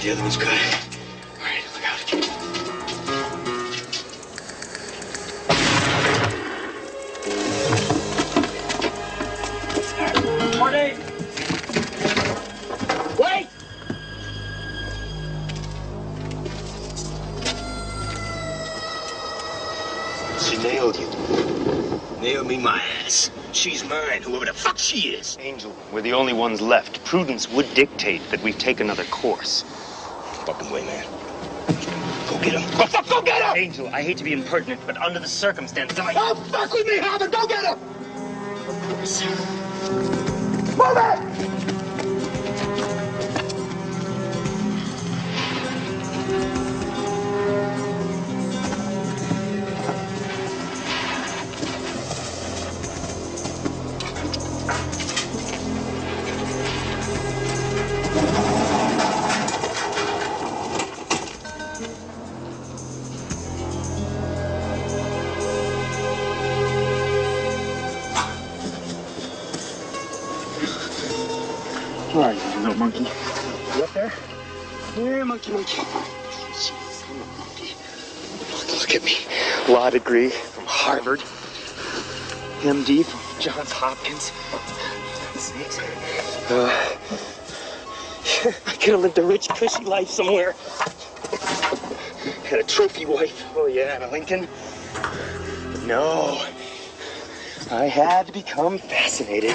One's bad, the other one's good. All right, look out. Morning! Wait! She nailed you. Nailed me my ass. She's mine, whoever the fuck she is. Angel, we're the only ones left. Prudence would dictate that we take another course. Fucking way, man. Go get him. Go fuck, go get him! Angel, I hate to be impertinent, but under the circumstances, I... Don't fuck with me, Hobbit! Go get him! Move Monkey, monkey. Jeez. Look, look. At me. Law degree from Harvard. MD from Johns Hopkins. Uh, I could have lived a rich, cushy life somewhere. Had a trophy wife. Oh, yeah, and a Lincoln. But no. I had to become fascinated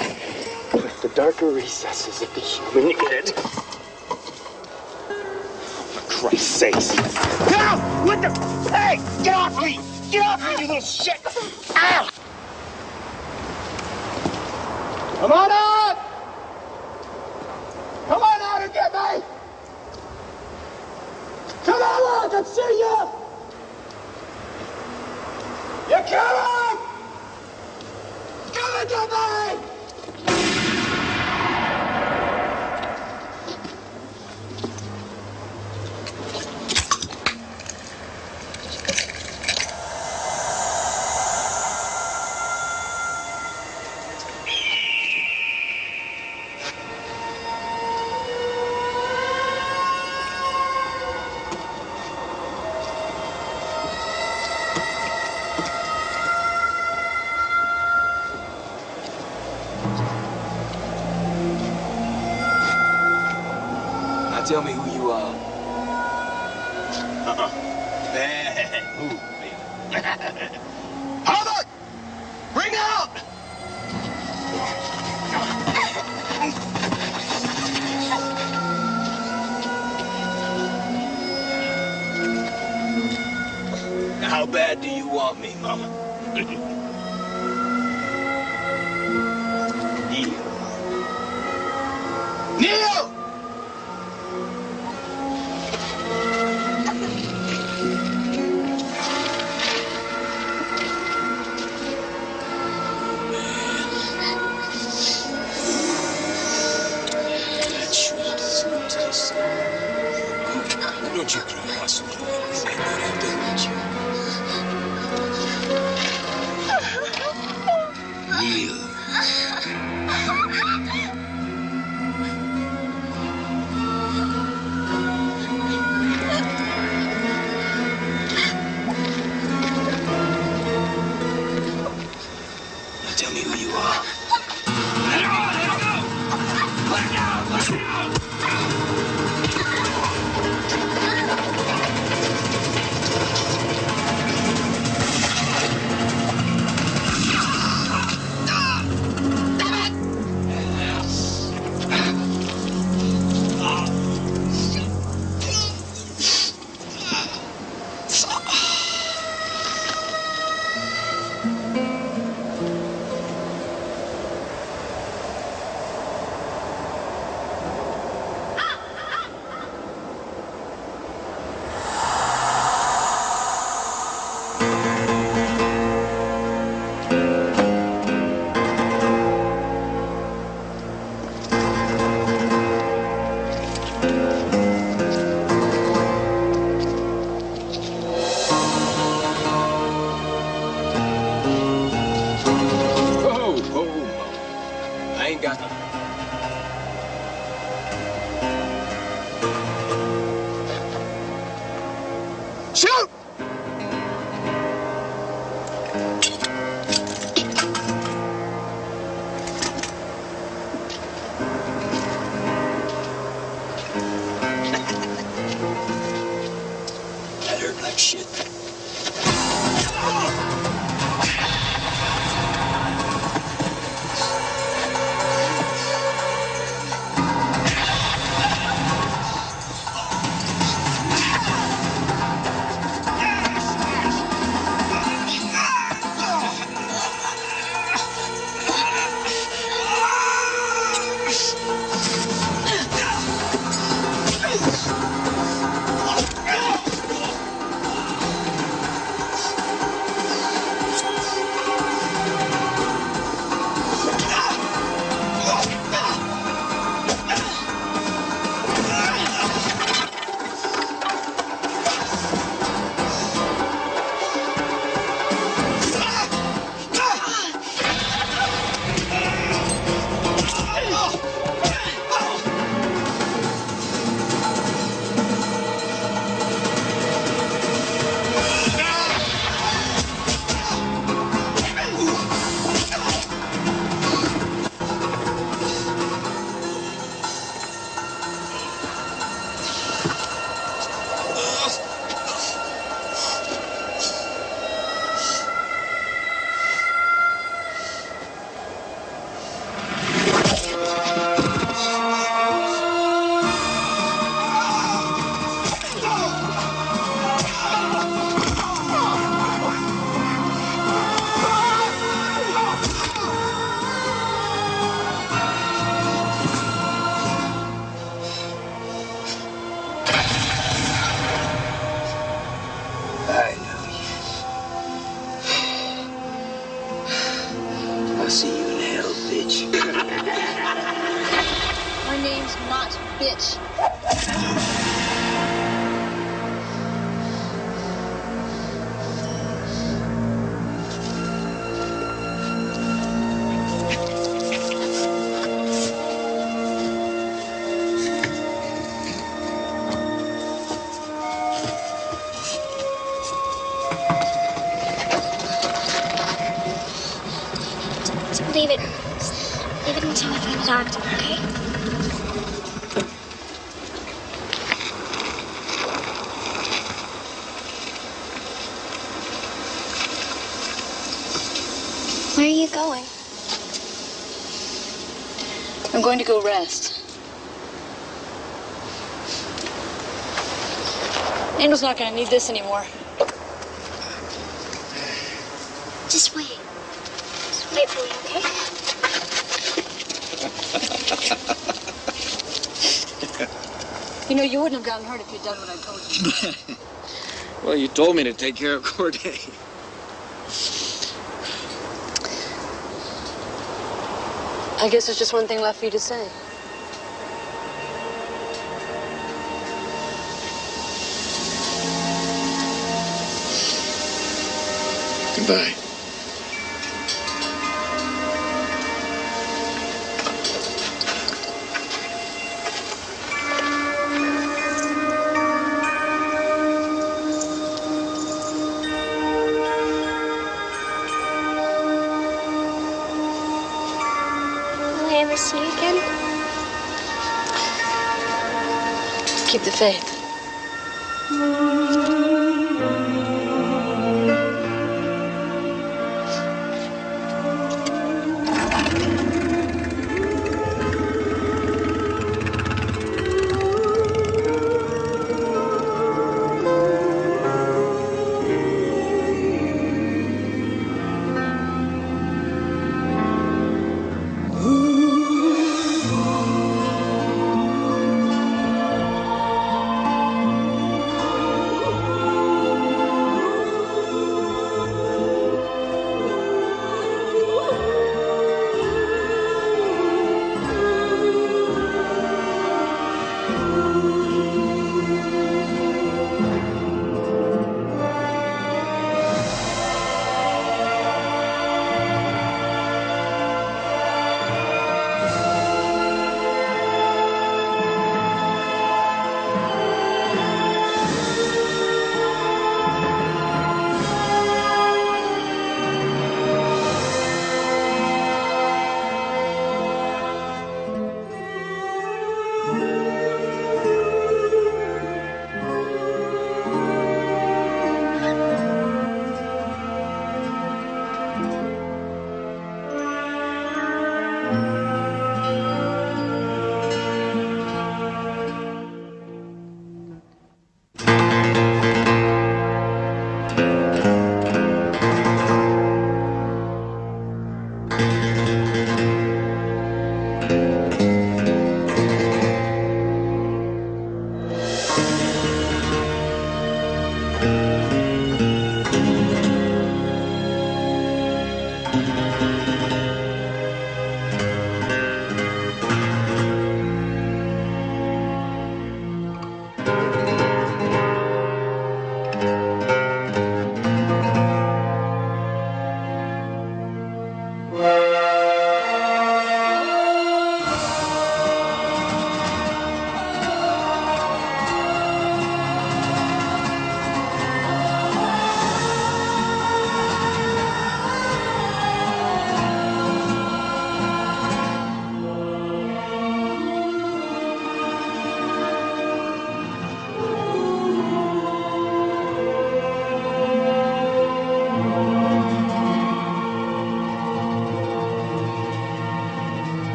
with the darker recesses of the human id. Christ's sakes. Get out! What the? Hey! Get off me! Get off me, you little shit! Ow! Come on out! Come on out and get me! Come on, I can see you! You? Come not going to need this anymore. Just wait. Just wait for me, okay? You know, you wouldn't have gotten hurt if you'd done what I told you. Well, you told me to take care of Corday. I guess there's just one thing left for you to say. Goodbye. Will I ever see you again? Keep the faith.